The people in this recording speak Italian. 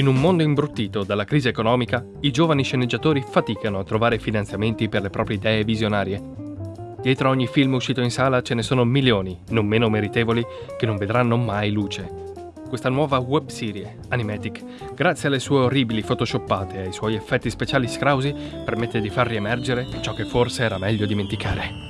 In un mondo imbruttito dalla crisi economica, i giovani sceneggiatori faticano a trovare finanziamenti per le proprie idee visionarie. Dietro ogni film uscito in sala ce ne sono milioni, non meno meritevoli, che non vedranno mai luce. Questa nuova webserie, Animatic, grazie alle sue orribili photoshoppate e ai suoi effetti speciali scrausi, permette di far riemergere ciò che forse era meglio dimenticare.